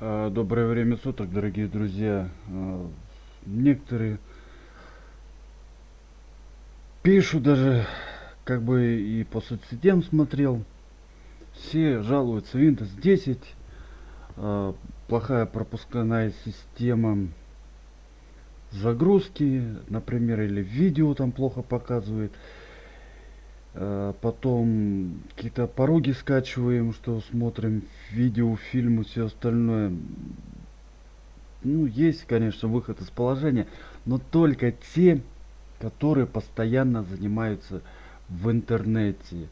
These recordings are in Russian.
А, Доброе время суток, дорогие друзья. А, Некоторые пишут даже, как бы и по соцсетям смотрел, все жалуются Windows 10, а, плохая пропускная система загрузки, например, или видео там плохо показывает. А, Потом какие-то пороги скачиваем, что смотрим видео, фильмы, все остальное. Ну, есть, конечно, выход из положения, но только те, которые постоянно занимаются в интернете.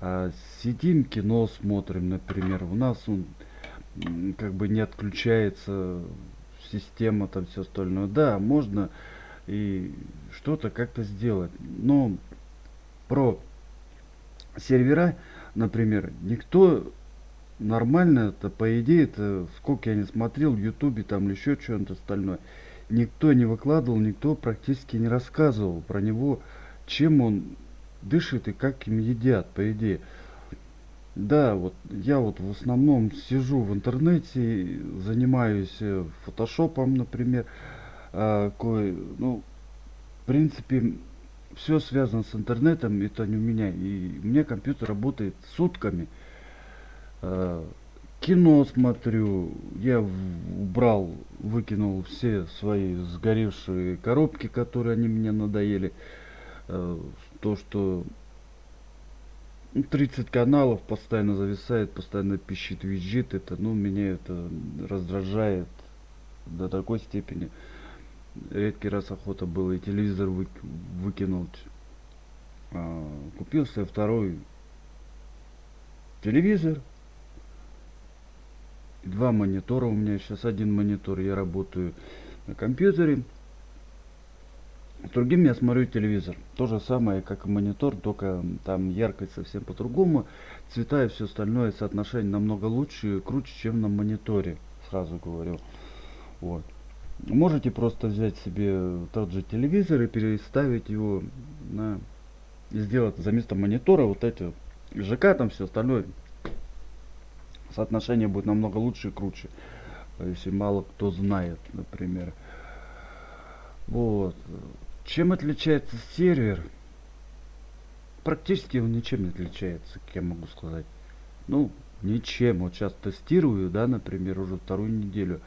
А, сидим, кино смотрим, например. У нас он как бы не отключается система, там все остальное. Да, можно и что-то как-то сделать. Но про сервера, например, никто нормально это по идее это сколько я не смотрел в ютубе там или еще что-нибудь остальное никто не выкладывал никто практически не рассказывал про него чем он дышит и как им едят по идее. Да вот я вот в основном сижу в интернете занимаюсь э, фотошопом например а, кое ну в принципе все связано с интернетом это не у меня и у меня компьютер работает сутками. Э, кино смотрю я убрал выкинул все свои сгоревшие коробки которые они мне надоели. Э, то что ну, 30 каналов постоянно зависает постоянно пищит визжит это ну меня это раздражает до такой степени редкий раз охота было и телевизор вы- выкинуть А, купил себе второй телевизор. Два монитора у меня сейчас один монитор я работаю на компьютере другим я смотрю телевизор. То же самое как и монитор только там яркость совсем по-другому цвета и все остальное соотношение намного лучше и круче чем на мониторе сразу говорю. Вот можете просто взять себе тот же телевизор и переставить его на и сделать за место монитора вот эти ЖК там все остальное соотношение будет намного лучше и круче если мало кто знает например. Вот. Чем отличается сервер? Практически он ничем не отличается как я могу сказать. Ну ничем. Вот сейчас тестирую да например уже вторую неделю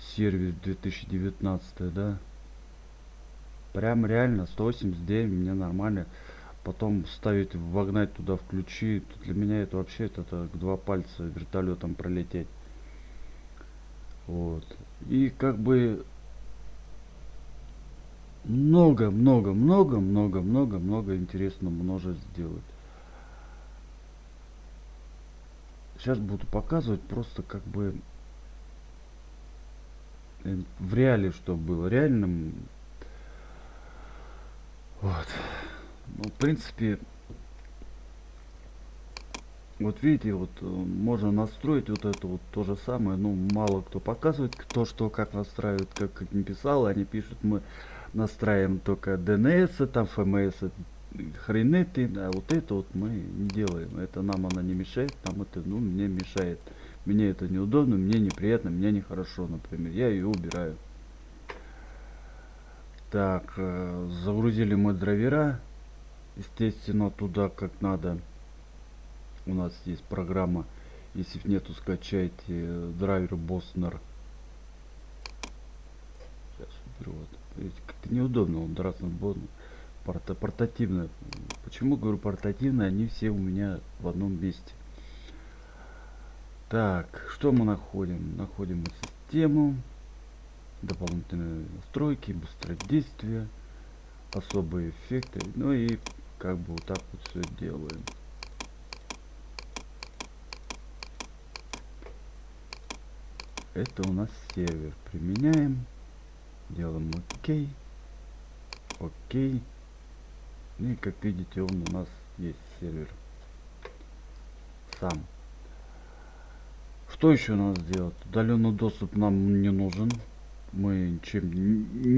сервис 2019 да. Прям реально 189 мне нормально. Потом ставить вогнать туда включить для меня это вообще это так два пальца вертолетом пролететь. Вот. И как бы много много много много много много интересного можно сделать. Сейчас буду показывать просто как бы в реале что было реальным. Вот. Ну, в принципе вот видите вот э, можно настроить вот это вот то же самое ну мало кто показывает кто что как настраивает как, как не писал они пишут мы настраиваем только DNS там FMS хренеты а вот это вот мы не делаем. Это нам она не мешает нам это ну мне мешает мне это неудобно мне неприятно мне нехорошо например. Я ее убираю. Так э, загрузили мы драйвера. Естественно туда как надо. У нас есть программа. Если нету скачайте э, драйвер боснер сейчас уберу вот как-то неудобно он драться боснер порта портативная. Почему говорю портативная? Они все у меня в одном месте так что мы находим? Находим систему дополнительные настройки быстродействие особые эффекты. Ну и как бы вот так вот все делаем. Это у нас сервер. Применяем. Делаем окей окей ну и как видите он у нас есть сервер сам что еще надо сделать удаленный доступ нам не нужен мы чем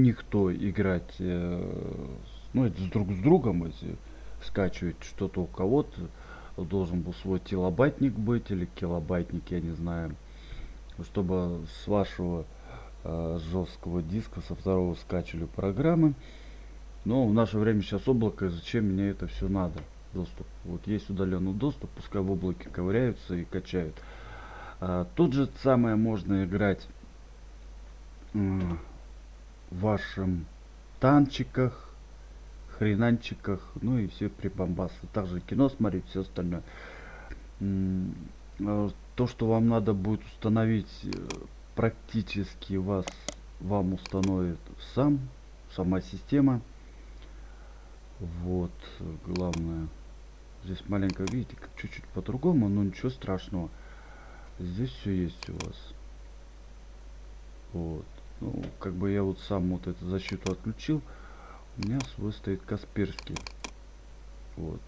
никто играть э, ну это с друг с другом если скачивать что-то у кого-то должен был свой телобайтник быть или килобайтник я не знаю чтобы с вашего э, жесткого диска со второго скачивали программы. Но в наше время сейчас облако, и зачем мне это все надо? Доступ. Вот есть удаленный доступ, пускай в облаке ковыряются и качают. А, тут же самое можно играть э, в вашем танчиках, хренанчиках, ну и все прибамбасы. Также кино смотреть, все остальное. А, то, что вам надо будет установить, э, практически вас вам установит сам, сама система. Вот, главное. Здесь маленько, видите, чуть-чуть по-другому, но ничего страшного. Здесь все есть у вас. Вот. Ну, как бы я вот сам вот эту защиту отключил. У меня свой стоит Касперский. Вот.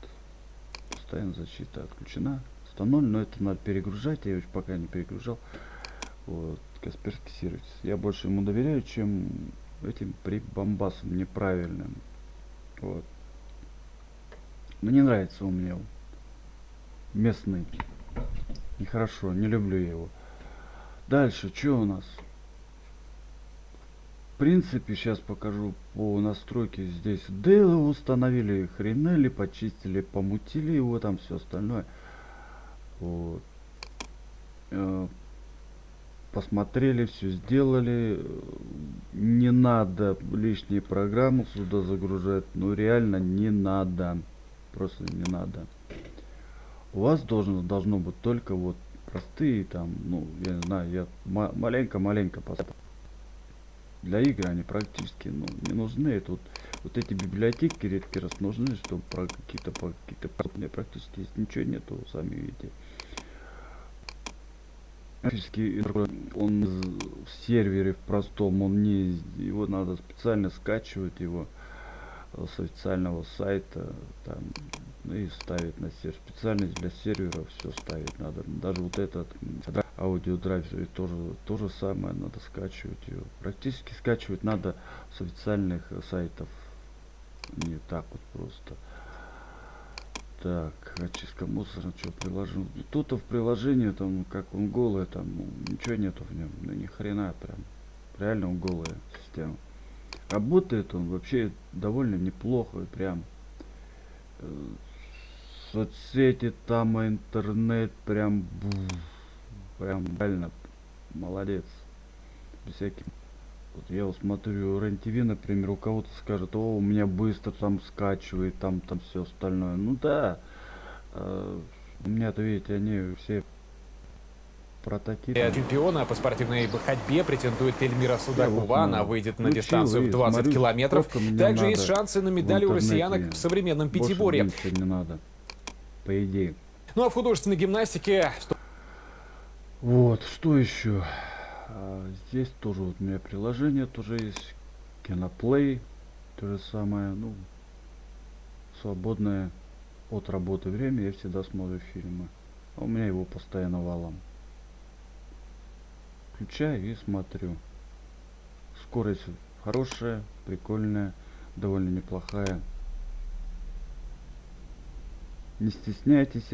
Постоянно защита отключена. 100.0, но это надо перегружать. Я его пока не перегружал. Вот. Касперский сервис. Я больше ему доверяю, чем этим прибамбасам неправильным. Вот. Мне нравится у меня местный. Нехорошо, не люблю его. Дальше, что у нас? В принципе, сейчас покажу по настройке. Здесь Дейл установили, хренели, почистили, помутили его, там все остальное. Вот. Э, посмотрели, все сделали. Не надо лишние программы сюда загружать. Ну реально не надо. Просто не надо. У вас должно, должно быть только вот простые там, ну, я не знаю, я маленько-маленько поставил. Для игр они практически ну, не нужны. Тут вот эти библиотеки редкий раз нужны, чтобы про какие-то какие-то практически здесь ничего нету, сами видите. Практически он в сервере в простом, он не его надо специально скачивать его с официального сайта там ну и ставить на сервер специальность для сервера все ставить надо. Даже вот этот аудиодрайв тоже то же самое надо скачивать ее практически скачивать надо с официальных сайтов. Не так вот просто. Так очистка мусора что приложил тут в приложении там как он голый там ничего нету в нем ну ни хрена прям. Реально он голая система. Работает он вообще довольно неплохо прям. Э, соцсети там интернет прям прям реально молодец без всяких вот я вот смотрю рен например у кого-то скажет о у меня быстро там скачивает там там все остальное ну да э, у меня-то видите они все прототип. Чемпиона по спортивной ходьбе претендует Эльмира Судакова. Она выйдет на дистанцию в 20 смотрю, километров. Также есть шансы на медаль у россиянок в современном пятиборье. не надо, по идее. Ну а в художественной гимнастике... Вот, что еще? А, здесь тоже вот у меня приложение тоже есть. Киноплей. То же самое, ну, свободное от работы время я всегда смотрю фильмы. А у меня его постоянно валом включаю и смотрю. Скорость хорошая, прикольная, довольно неплохая. Не стесняйтесь,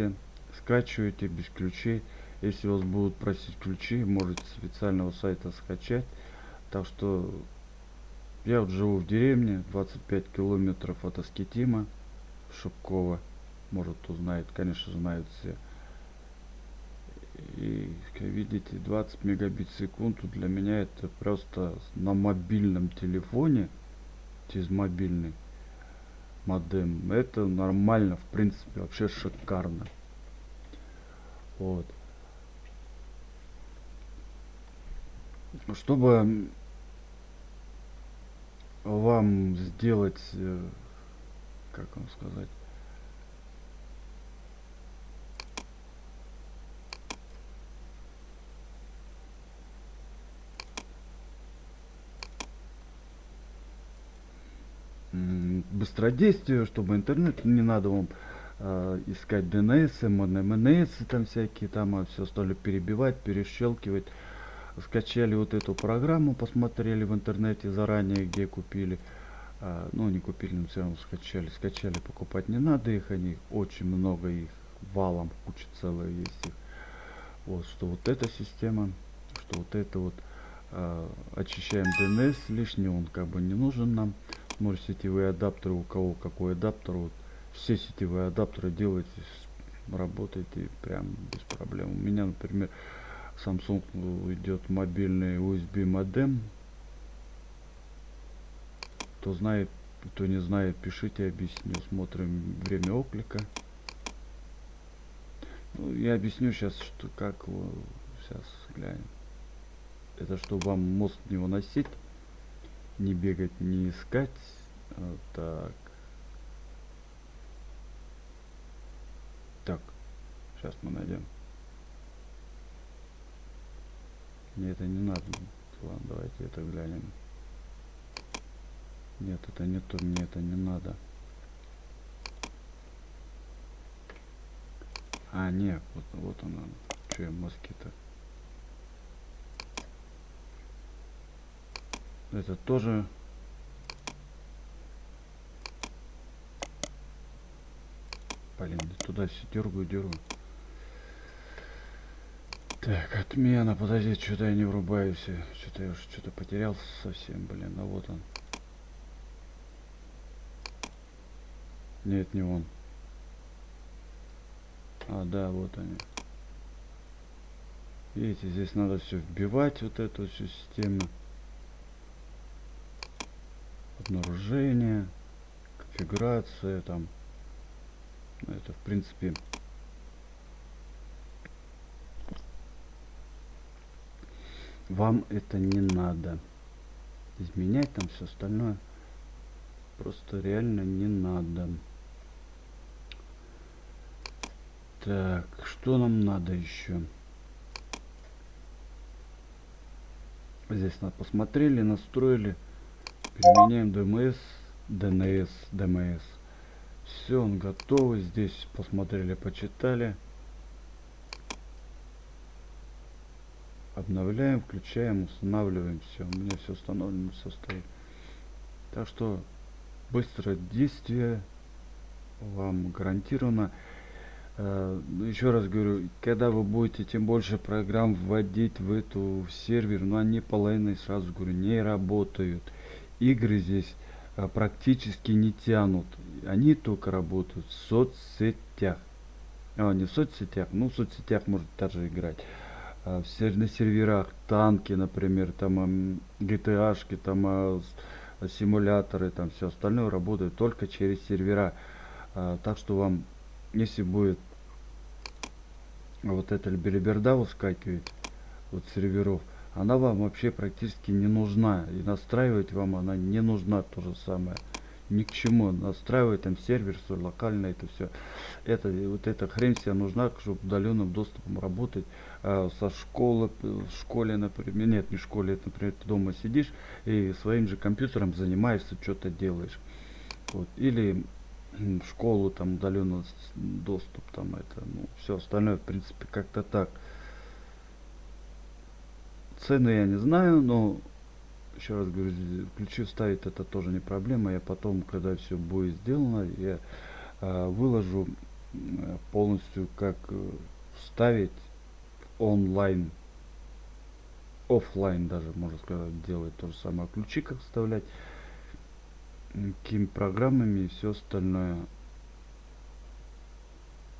скачивайте без ключей. Если вас будут просить ключи, можете с официального сайта скачать. Так что я вот живу в деревне, 25 километров от Аскетима, Шубкова. Может, кто знает, конечно, знают все. И, как видите, 20 мегабит в секунду для меня это просто на мобильном телефоне, через мобильный модем. Это нормально, в принципе, вообще шикарно. Вот. Чтобы вам сделать, э, как вам сказать, быстродействие, чтобы интернет не надо вам э, искать DNS, MNS, там всякие, там а все стали перебивать, перещелкивать. Скачали вот эту программу, посмотрели в интернете заранее, где купили. А, ну, не купили, но все равно скачали. Скачали, покупать не надо их, они очень много их, валом, куча целая есть их. Вот, что вот эта система, что вот это вот э, очищаем DNS лишний, он как бы не нужен нам. Может сетевые адаптеры, у кого какой адаптер, вот, все сетевые адаптеры делайте, работайте прям без проблем. У меня, например, Samsung идет мобильный USB модем. Кто знает, кто не знает, пишите, объясню. Смотрим время оклика. Ну, я объясню сейчас, что как сейчас глянем. Это чтобы вам мозг не выносить, не бегать, не искать. Вот так. Так, сейчас мы найдем. Мне это не надо. Ладно, давайте это глянем. Нет, это не то, мне это не надо. А, нет, вот, вот она. Че я Это тоже... Блин, туда все дергаю, дергаю. Так, отмена, подожди, что-то я не врубаюсь. Что-то я уже что-то потерял совсем, блин. А вот он. Нет, не он. А, да, вот они. Видите, здесь надо все вбивать, вот эту всю систему. Обнаружение, конфигурация, там. Это, в принципе, вам это не надо. Изменять там все остальное просто реально не надо. Так что нам надо еще здесь на посмотрели настроили применяем dms dns dms все он готовый. Здесь посмотрели почитали. Обновляем включаем устанавливаем. Все у меня все установлено все стоит. Так что быстрое действие вам гарантировано. Э, еще раз говорю когда вы будете тем больше программ вводить в эту сервер но они половиной сразу говорю не работают игры здесь э, практически не тянут. Они только работают в соцсетях. А, не в соцсетях ну в соцсетях может даже играть. А, на серверах танки, например, там GTA, там а, симуляторы, там все остальное работает только через сервера. А, так что вам, если будет вот эта белиберда выскакивать вот серверов, она вам вообще практически не нужна. И настраивать вам она не нужна то же самое. Ни к чему. Настраивать там сервер свой локально это все это вот эта хрень себе нужна чтобы удаленным доступом работать. А, со школы в школе например нет не в школе это например ты дома сидишь и своим же компьютером занимаешься что-то делаешь. Вот. Или в школу там удаленный доступ там это ну все остальное в принципе как-то так цены я не знаю но еще раз говорю, ключи вставить это тоже не проблема. Я потом, когда все будет сделано, я э, выложу полностью, как э, вставить онлайн, офлайн даже, можно сказать, делать то же самое. Ключи как вставлять, какими программами и все остальное.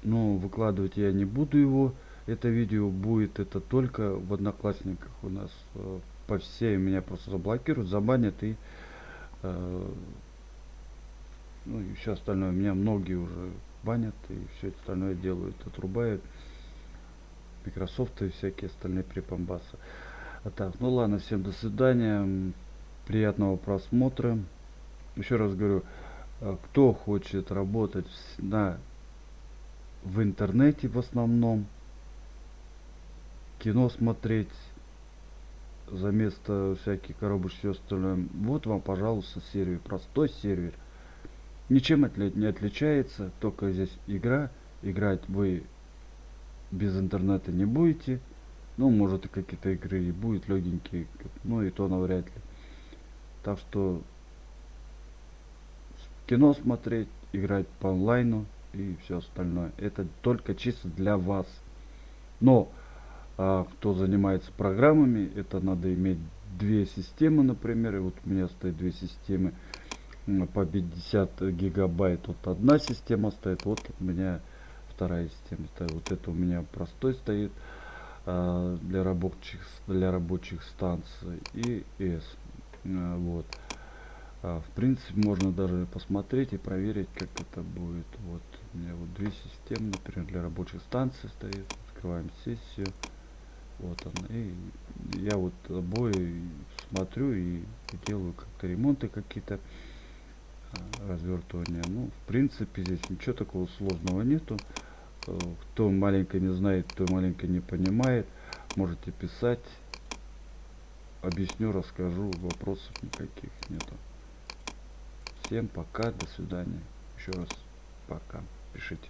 Но выкладывать я не буду его. Это видео будет это только в Одноклассниках у нас э, по всей меня просто заблокируют, забанят и э, ну и все остальное. Меня многие уже банят и все остальное делают, отрубают. Microsoft и всякие остальные припомбасы. А так, ну ладно, всем до свидания. Приятного просмотра. Еще раз говорю, э, кто хочет работать на в интернете в основном, кино смотреть, за место всяких коробочек все остальное. Вот вам, пожалуйста, сервер. Простой сервер. Ничем отли не отличается. Только здесь игра. Играть вы без интернета не будете. Ну, может и какие-то игры и будет легенькие. Ну и то навряд ли. Так что кино смотреть, играть по онлайну и все остальное. Это только чисто для вас. Но А кто занимается программами, это надо иметь две системы, например. И вот у меня стоит две системы по 50 гигабайт. Вот одна система стоит, вот у меня вторая система стоит. Вот это у меня простой стоит а, для рабочих для рабочих станций и S. А, вот. А, в принципе, можно даже посмотреть и проверить, как это будет. Вот у меня вот две системы, например, для рабочих станций стоит. Открываем сессию. Вот она. И я вот обои смотрю и делаю как-то ремонты какие-то а, развертывания. Ну, в принципе, здесь ничего такого сложного нету. Э, кто маленько не знает, кто маленько не понимает, можете писать. Объясню, расскажу, вопросов никаких нету. Всем пока, до свидания. Еще раз пока. Пишите.